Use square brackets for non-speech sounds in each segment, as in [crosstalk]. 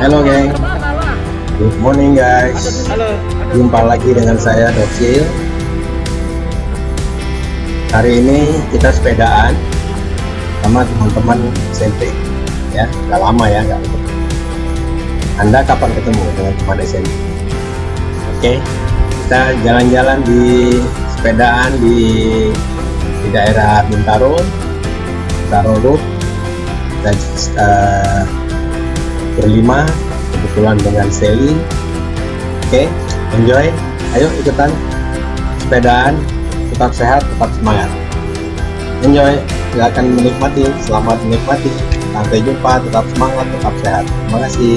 Halo geng Good morning guys. Jumpa lagi dengan saya Docil Hari ini kita sepedaan Sama teman-teman SMP Ya, udah lama ya nggak ketemu Anda kapan ketemu dengan teman SMP? Oke, kita jalan-jalan di sepedaan di di daerah Bintaro Bintaro Road kita uh, berlima kebetulan dengan Sally oke enjoy. Ayo ikutan sepedaan tetap sehat tetap semangat. Enjoy. Silakan menikmati. Selamat menikmati. Sampai jumpa tetap semangat tetap sehat. Terima kasih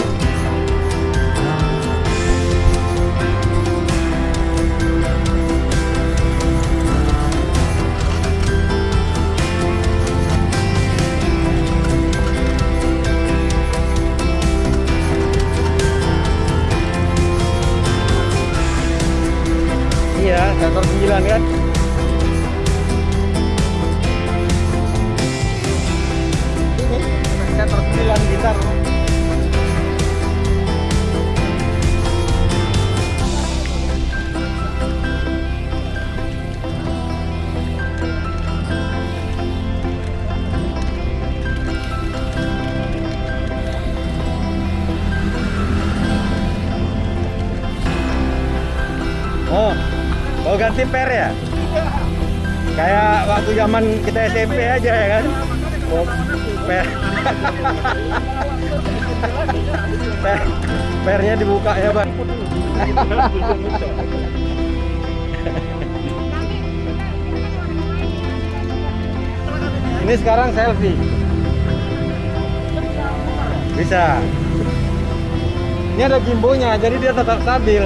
9 gitar. Oh, mau ganti per ya? Kayak waktu zaman kita SMP aja ya kan? Per. Per. Pernya dibuka ya bang. Ini sekarang selfie. Bisa. Ini ada gimbonya, jadi dia tetap stabil.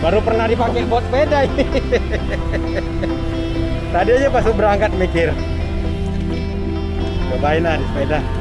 baru pernah dipakai buat sepeda ini [laughs] tadi aja pas berangkat mikir cobain lah di sepeda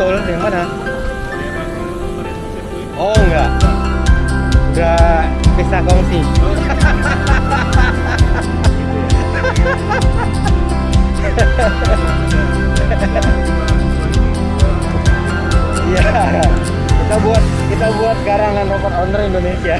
yang mana? Oh enggak. Udah bisa kongsi. Iya. kita buat kita buat garangan robot owner Indonesia.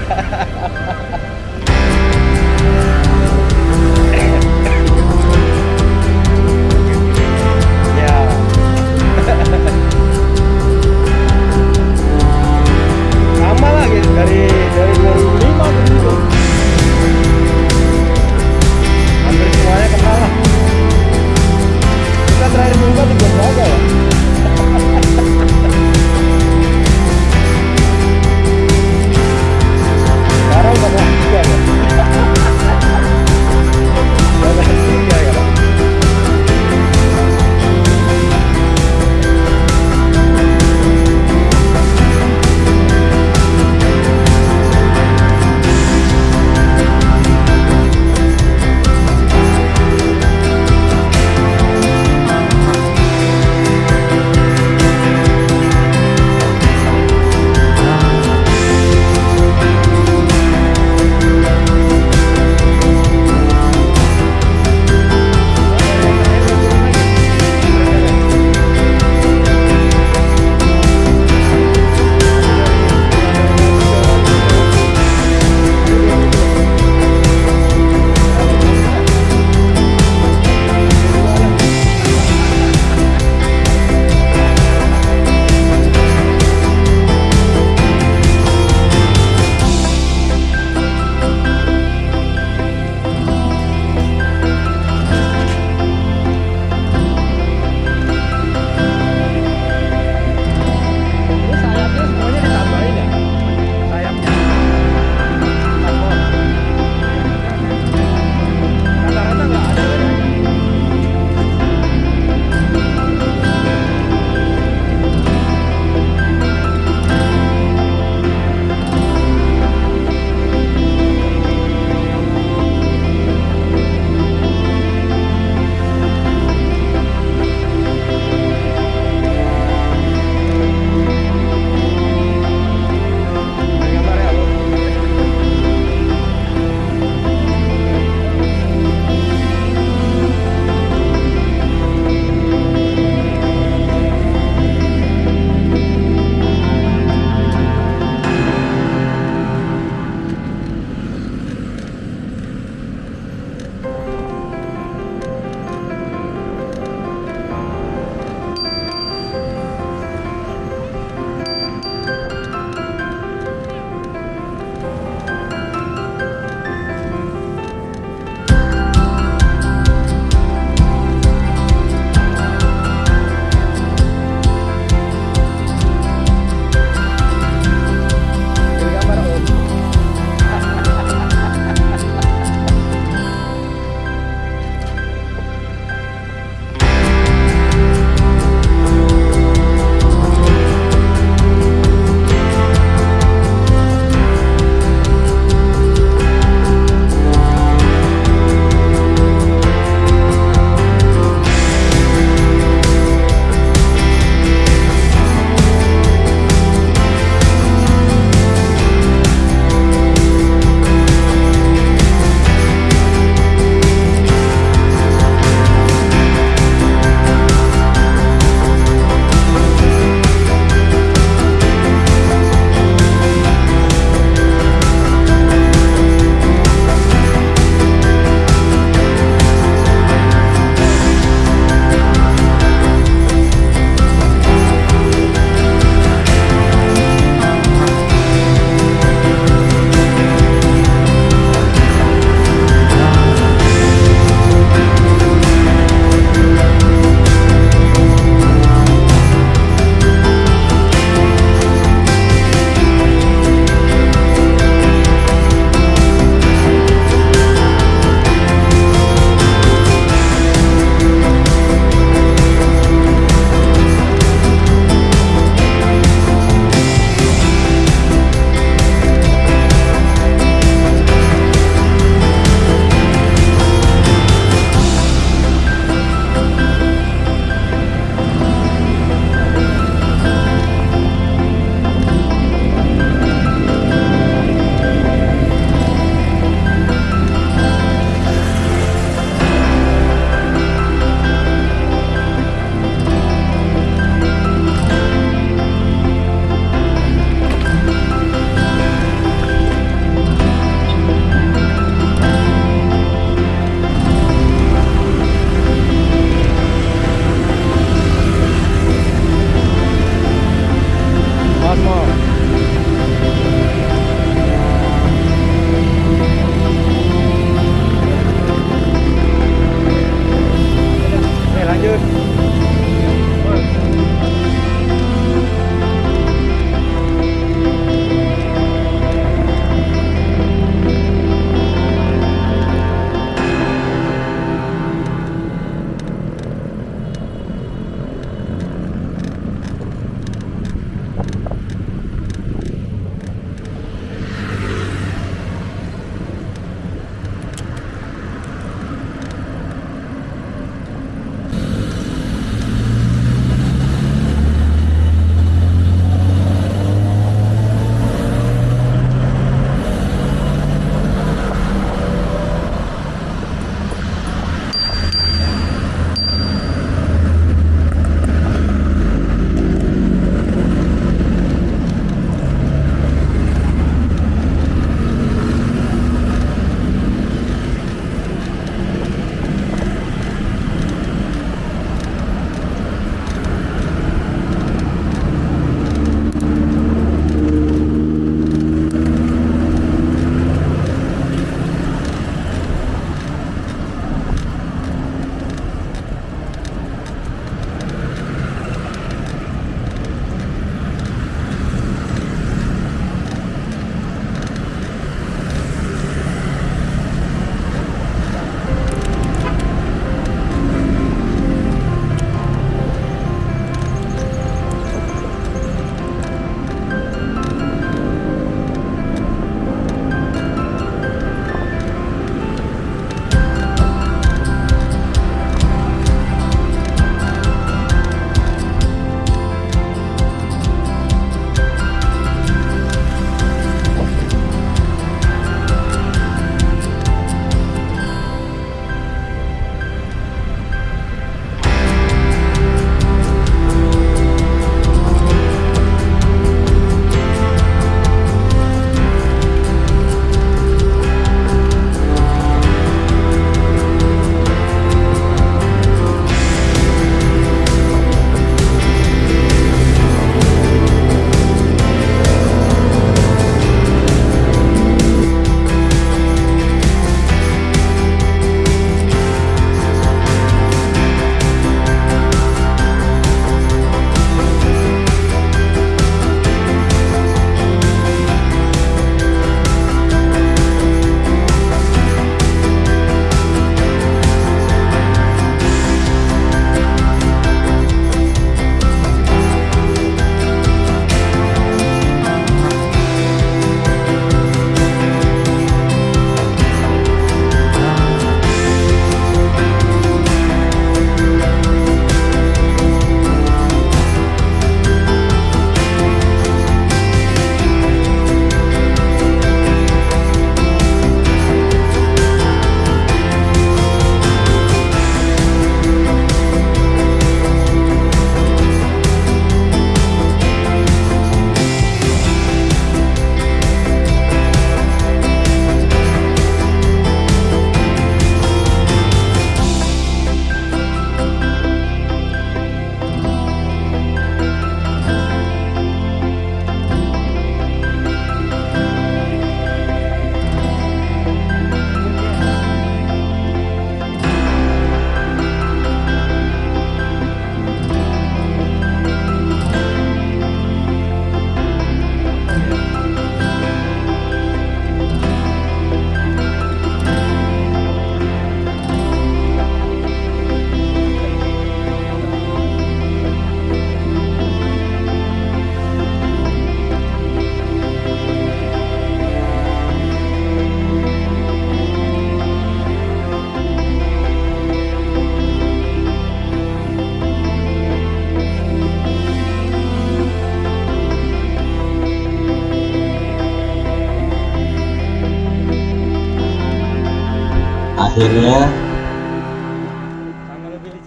Akhirnya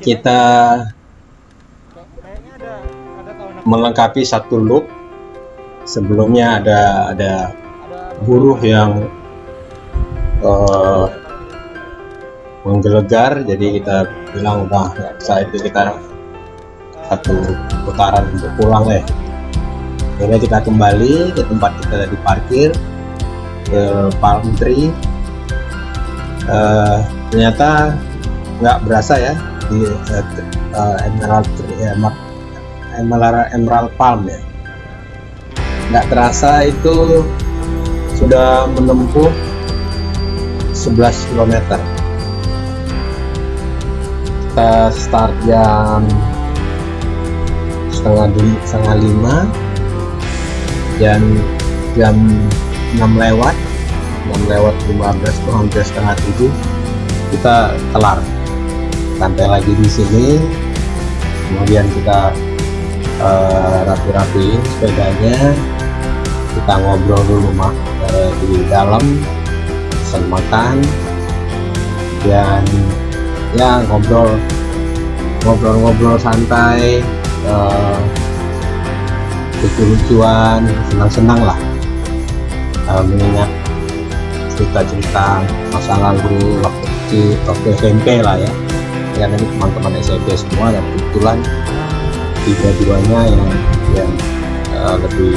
kita melengkapi satu loop. Sebelumnya ada ada buruh yang eh, menggelegar jadi kita bilang udah bisa itu kita satu putaran untuk pulang deh akhirnya kita kembali ke tempat kita tadi parkir ke palm tree Eh, ternyata nggak berasa ya di eh, eh, emerald emer- emerald, emerald palm ya. Nggak terasa itu sudah menempuh 11 km kita start jam setengah di- setengah lima dan jam 6 lewat 6 lewat 15 tuh hampir setengah tujuh kita kelar. Santai lagi di sini. Kemudian kita eh, rapi-rapiin sepedanya. Kita ngobrol dulu mah eh, di dalam pesan dan ya ngobrol ngobrol-ngobrol santai eh, lucu-lucuan senang-senang lah. Mengingat cerita-cerita masa lalu waktu kecil waktu SMP lah ya. Ya ini teman-teman SMP semua dan kebetulan tiga-duanya yang yang eh, lebih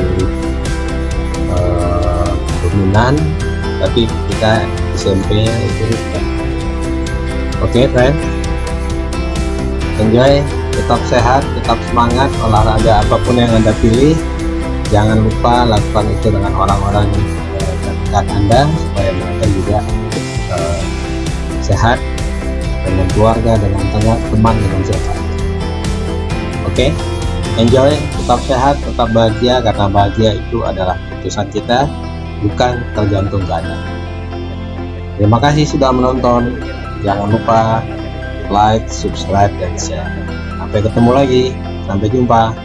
eh, dominan. Tapi kita SMP itu oke friend. Enjoy tetap sehat tetap semangat olahraga apa pun yang anda pilih. Jangan lupa lakukan itu dengan orang-orang terdekat anda supaya mereka juga eh, sehat dengan keluarga dengan teman teman dengan siapa. Oke enjoy tetap sehat tetap bahagia karena bahagia itu adalah keputusan kita bukan tergantung keadaan. Terima kasih sudah menonton. Jangan lupa like subscribe dan share. Sampai ketemu lagi. Sampai jumpa